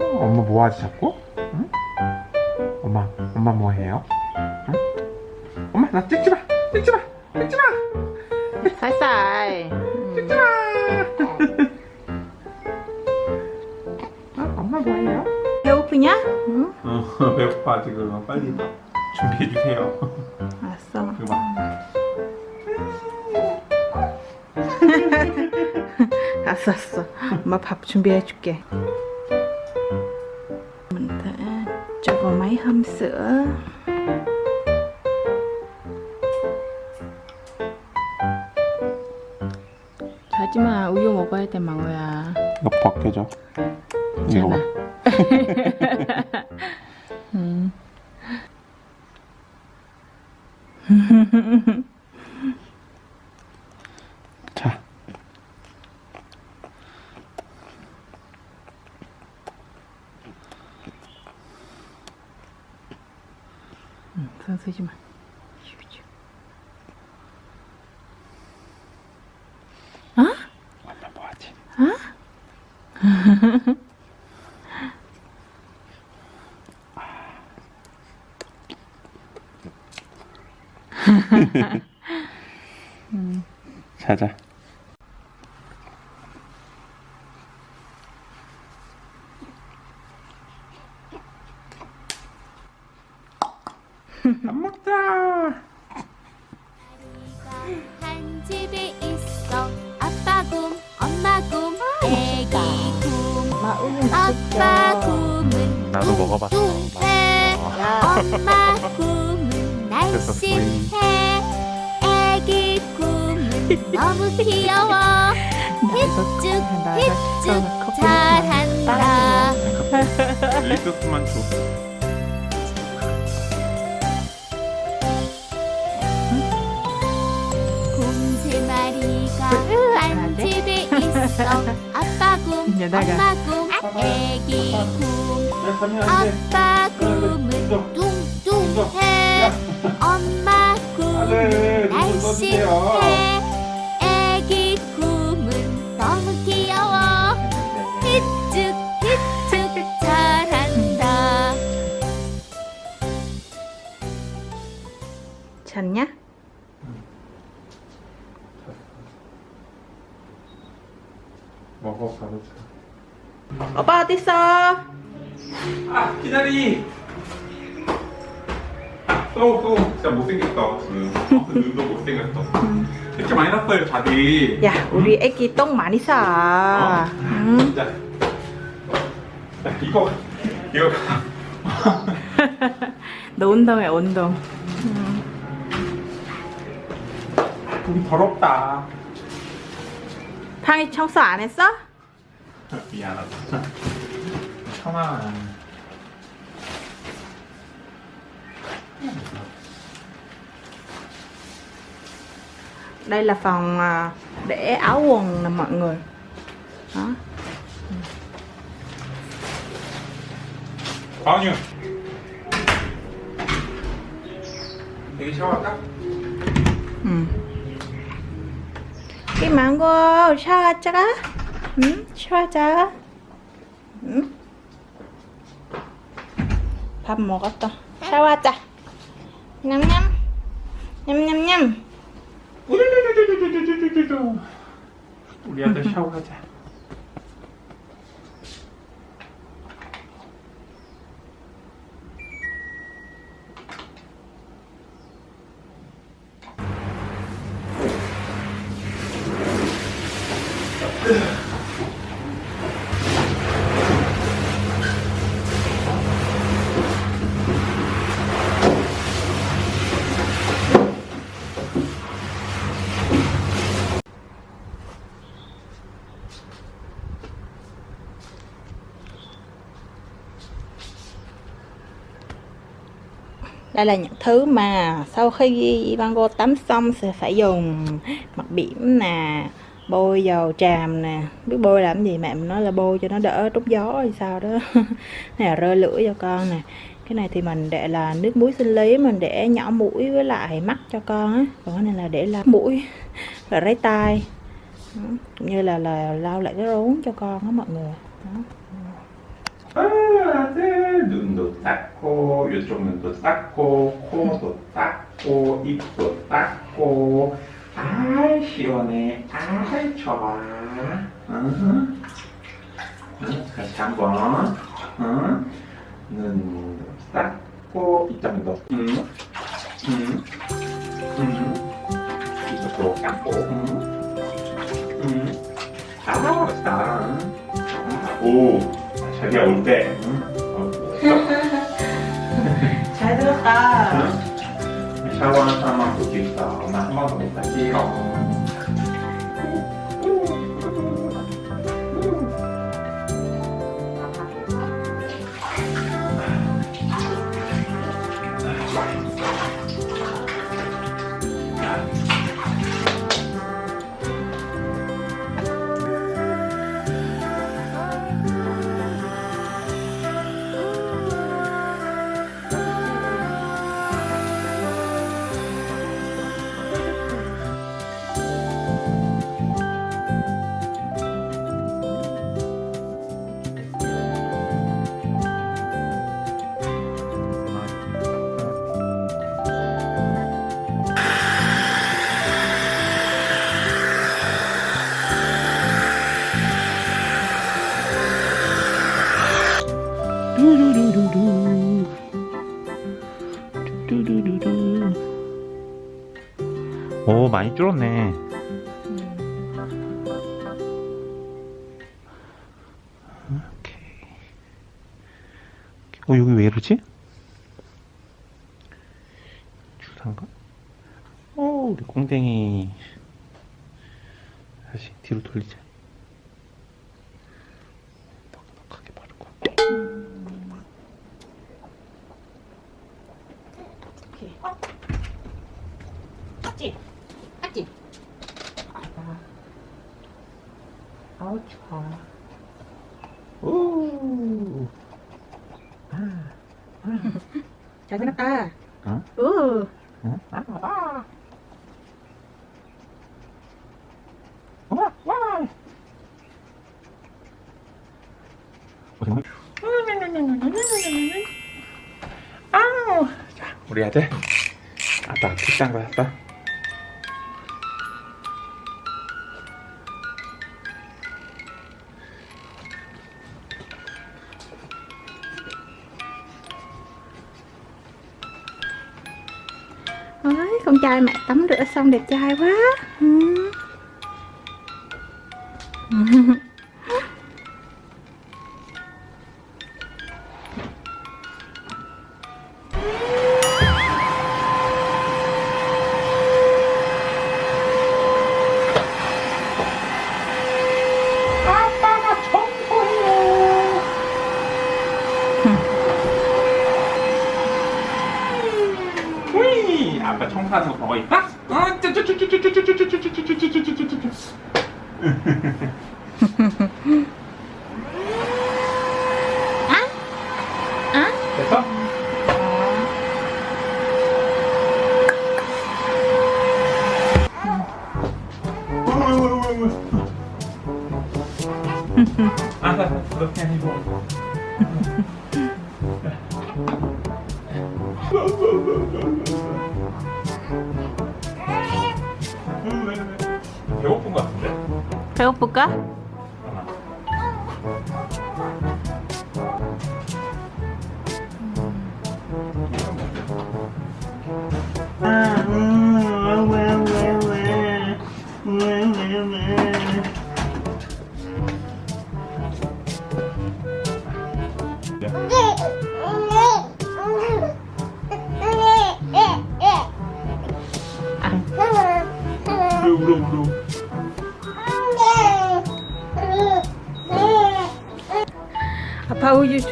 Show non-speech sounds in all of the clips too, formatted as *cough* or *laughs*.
엄마 뭐하지 자꾸? 응? 엄마 엄마 뭐해요? 응? 엄마 나 찍지마 찍지마 찍지마 살살 음. 찍지마 어, 엄마 뭐해요? 배고프냐? 응? 어 *laughs* 배고파 지금 빨리 밥 준비해주세요 알았어 이거 봐 *laughs* 알았어 알았어 엄마 밥 준비해 줄게. mình sẽ cho vào máy hâm sữa 하지마 우유 먹어야 돼 망우야. 너 벗겨져 이거 봐. *laughs* 음. *laughs* 응, 손 쓰지 마. 어? 엄마 뭐하지? *laughs* 자자 아빠 곰은 나도 먹어봤어. 뚱뚱해 엄마 곰은 날씬해. 애기 곰은 너무 귀여워. 힙쭉 힙쭉 잘한다. 리소스만 줘. 곰세 마리가 한 집에 있어. 아빠 곰. 엄마 곰 애기 곰 아빠 곰은 뚱뚱해 엄마 곰은 날씬해 애기 곰은 너무 귀여워 힙쭉 힙쭉 잘한다 잤냐? 먹어 바로 줘. 오빠 어딨어? 아 기다리. 또또 진짜 못생겼다 지금. 어, 그 눈도 못생겼어. 이렇게 많이 났어요 자기 야 우리 애기 똥 많이 싸 응? 진짜 야, 이거 이거 *laughs* 너 운동해 운동. 우리 더럽다. 탕이 청소 안 했어? *laughs* 미안하다. *laughs* 참아. Đây là phòng à, để áo quần nè mọi người. Đó. Bao nhiêu? Thì sao đó ừ. Cái mạng của sao chắc á. 응? 쉬어자. 응? 밥 먹었어. 샤워하자. 냠냠. 냠냠냠. 우리 아들 샤워하자. Đây là những thứ mà sau khi Vango tắm xong sẽ phải dùng mặt biển nè, bôi dầu tràm nè. Biết bôi làm gì mẹ mình nói là bôi cho nó đỡ trút gió hay sao đó. Này là lưỡi cho con nè. Cái này thì mình để là nước muối sinh lý, mình để nhỏ mũi với lại mắt cho con á. Còn cái này là để là mũi và ráy tai. Cũng như là là lau lại cái rốn cho con á mọi người. 아, 네. 눈도 닦고 이쪽 눈도 닦고 코도 닦고 입도 닦고 아이 시원해 아이 좋아 응. 응, 다시 한번 응. 눈도 닦고 이쪽 눈도 응. 응. 응. 이쪽도 닦고 응. 응. 아 멋있다 오 자기야 올때. *laughs* 잘 들었다. 샤워하는 사람만 볼수 있어 엄마 한 번도 못 갈게 줄었네 오케이 어 여기 왜 이러지? 주사인가? 어 우리 꽁댕이 다시 뒤로 돌리자 아. 어? 어? 아, 아. 어? 우리 아들. 아빠 빗싼 거였다. Con trai mẹ tắm rửa xong đẹp trai quá. Ừ. *laughs*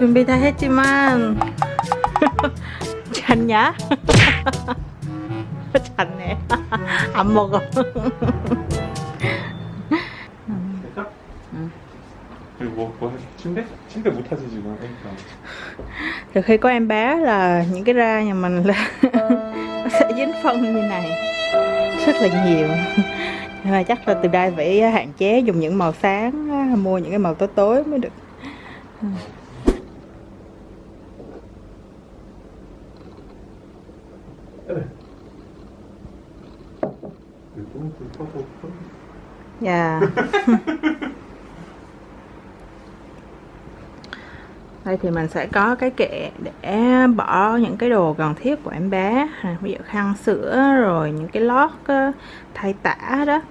준비 다 했지만 *laughs* 잤냐? *laughs* 잤네 *laughs* 안 먹어 됐어? 응. 그리고 뭐, 뭐 침대? 침대 못 타지 지금 그러니까 từ khi có em bé là những cái da nhà mình là nó sẽ dính phân như này rất là nhiều nhưng mà chắc là từ đây phải hạn chế dùng những màu sáng á, mua những cái màu tối tối mới được cũng chỉ có một thôi dạ. *laughs* Đây thì mình sẽ có cái kệ để bỏ những cái đồ cần thiết của em bé. À, ví dụ khăn sữa rồi những cái lót ờ, thay tả đó.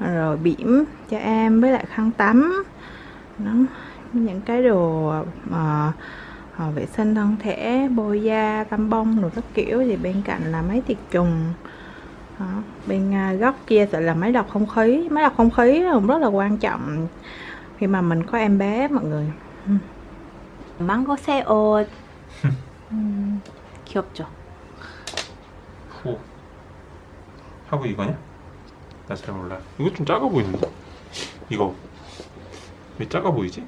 Rồi bỉm cho em với lại khăn tắm. Đó. những cái đồ mà vệ sinh thân thể bôi da tăm bông rồi các kiểu. Thì bên cạnh là máy tiệt trùng đó. bên à, góc kia sẽ là máy lọc không khí máy lọc không khí cũng rất là quan trọng khi mà mình có em bé mọi người Ừ. 망고 새옷 음, 귀엽죠 호 하고 이거냐? 나 잘 몰라 이거 좀 작아 보이는데? 이거 왜 작아 보이지?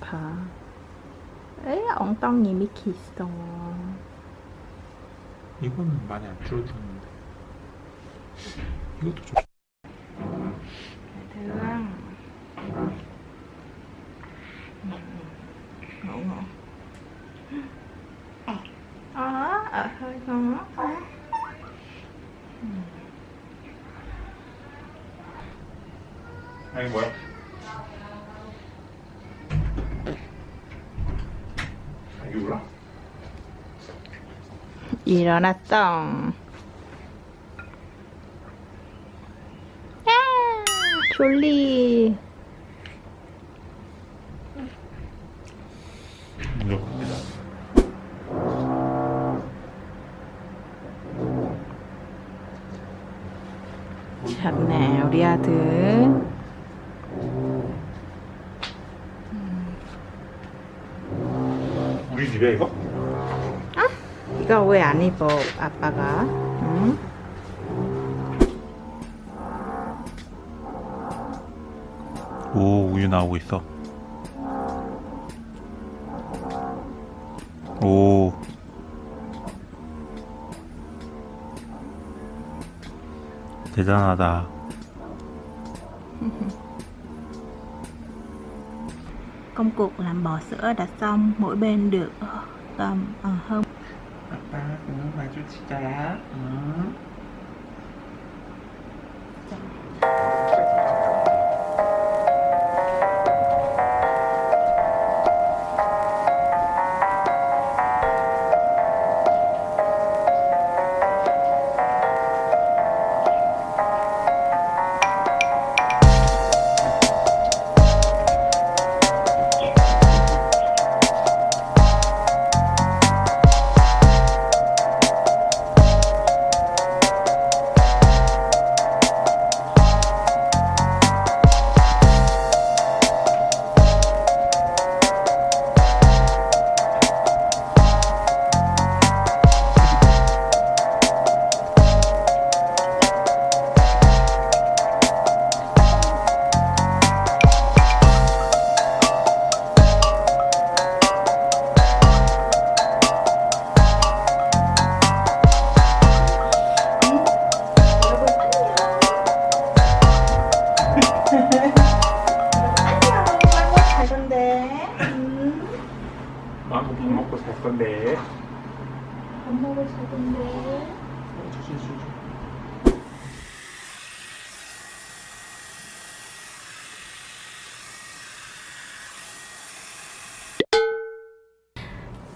봐 에이 엉덩이 미키 있어 이거는 많이 안 줄어들었는데 이것도 좀 thương ngủ ngủ ờ ở hơi ngon quá 아니 뭐야? 아, 이게 몰라? 일어났어 졸리. đi à thứ 우리 집에 이거? 이거 왜 안 입어 아빠가 오 우유 나오고 있어 오 대단하다 công cuộc làm bò sữa đã xong mỗi bên được tầm ờ, hơn 아빠 그거 마주치자 응?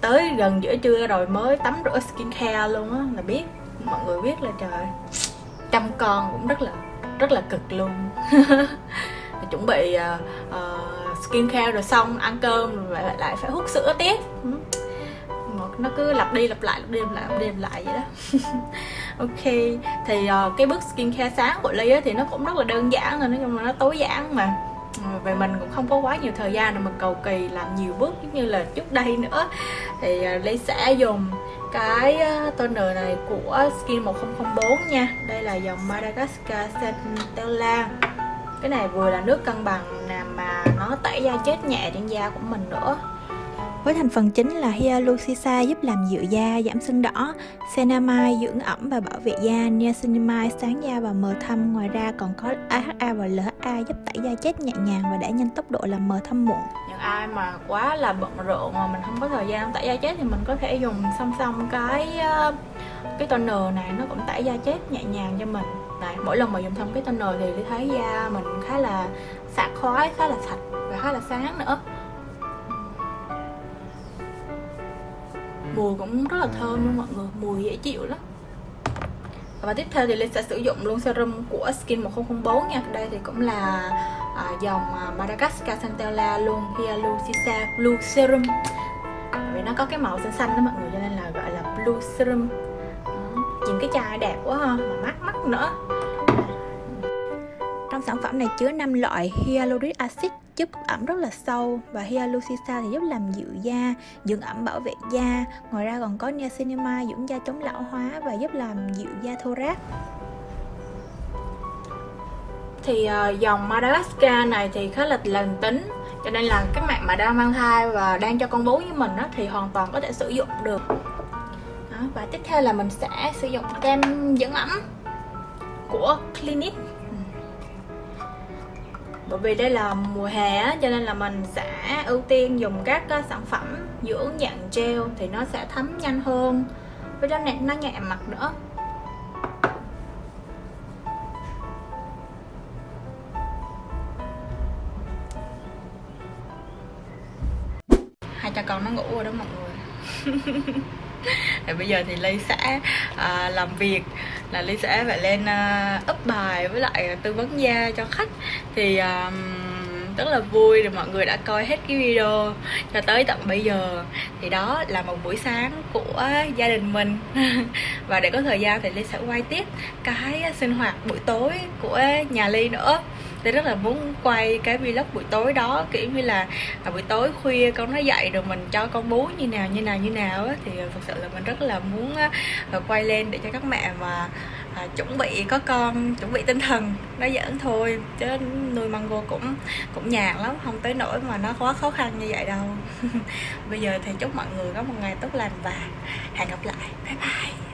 Tới gần giữa trưa rồi mới tắm rửa skincare luôn á là biết mọi người biết là trời. Chăm con cũng rất là rất là cực luôn. *laughs* Chuẩn bị uh, uh, skincare rồi xong ăn cơm rồi lại, lại phải hút sữa tiếp. Một nó cứ lặp đi lặp lại lặp đi lặp lại lặp đi lặp lại vậy đó. *laughs* Ok thì uh, cái bước skincare sáng của ly thì nó cũng rất là đơn giản rồi nói chung là nó tối giản mà về mình cũng không có quá nhiều thời gian để mình cầu kỳ làm nhiều bước giống như là trước đây nữa. Thì à, lấy Ly sẽ dùng cái à, toner này của Skin 1004 nha. Đây là dòng Madagascar Centella. Cái này vừa là nước cân bằng làm mà nó tẩy da chết nhẹ trên da của mình nữa với thành phần chính là Hyaluronisa giúp làm dịu da, giảm sưng đỏ, Senamide dưỡng ẩm và bảo vệ da, Niacinamide sáng da và mờ thâm. Ngoài ra còn có AHA và LHA giúp tẩy da chết nhẹ nhàng và đẩy nhanh tốc độ làm mờ thâm mụn. Những ai mà quá là bận rộn mà mình không có thời gian tẩy da chết thì mình có thể dùng song song cái ờ, cái toner này nó cũng tẩy da chết nhẹ nhàng cho mình. Đấy, mỗi lần mà dùng xong cái toner thì thấy da mình khá là sạch khoái, khá là sạch và khá là sáng nữa. Mùi cũng rất là thơm luôn mọi người mùi dễ chịu lắm. Và tiếp theo thì Linh sẽ sử dụng luôn serum của Skin 1004 nha. Đây thì cũng là à, dòng à, Madagascar Centella luôn Hyaluronic Blue Serum. Vì nó có cái màu xanh xanh đó mọi người cho nên là gọi là Blue Serum. Đó. nhìn cái chai đẹp quá ha mà mát mắt nữa. Trong sản phẩm này chứa 5 loại hyaluronic acid giúp ẩm rất là sâu và Hyaluronisa thì giúp làm dịu da, dưỡng ẩm bảo vệ da. Ngoài ra còn có niacinamide dưỡng da chống lão hóa và giúp làm dịu da thô ráp. Thì uh, dòng Madagascar này thì khá là lành tính cho nên là các bạn mà đang mang thai và đang cho con bú với mình đó thì hoàn toàn có thể sử dụng được đó, và tiếp theo là mình sẽ sử dụng kem dưỡng ẩm của Clinique bởi vì đây là mùa hè á, cho nên là mình sẽ ưu tiên dùng các ờ, sản phẩm dưỡng dạng gel thì nó sẽ thấm nhanh hơn. Với đó nó nhẹ mặt nữa. Hai cha con nó ngủ rồi đó mọi người. *laughs* *laughs* thì bây giờ thì ly sẽ à, làm việc là ly sẽ phải lên à, up bài với lại tư vấn da cho khách. Thì à, rất là vui rồi mọi người đã coi hết cái video cho tới tận bây giờ. Thì đó là một buổi sáng của gia đình mình. *laughs* Và để có thời gian thì ly sẽ quay tiếp cái sinh hoạt buổi tối của nhà ly nữa tôi rất là muốn quay cái vlog buổi tối đó kiểu như là à, buổi tối khuya con nó dậy rồi mình cho con bú như nào như nào như nào á thì à, thực sự là mình rất là muốn à, quay lên để cho các mẹ mà à, chuẩn bị có con chuẩn bị tinh thần nó giỡn thôi chứ nuôi mango cũng cũng nhàn lắm không tới nỗi mà nó quá khó khăn như vậy đâu. *laughs* Bây giờ thì chúc mọi người có một ngày tốt lành và hẹn gặp lại. Bye bye.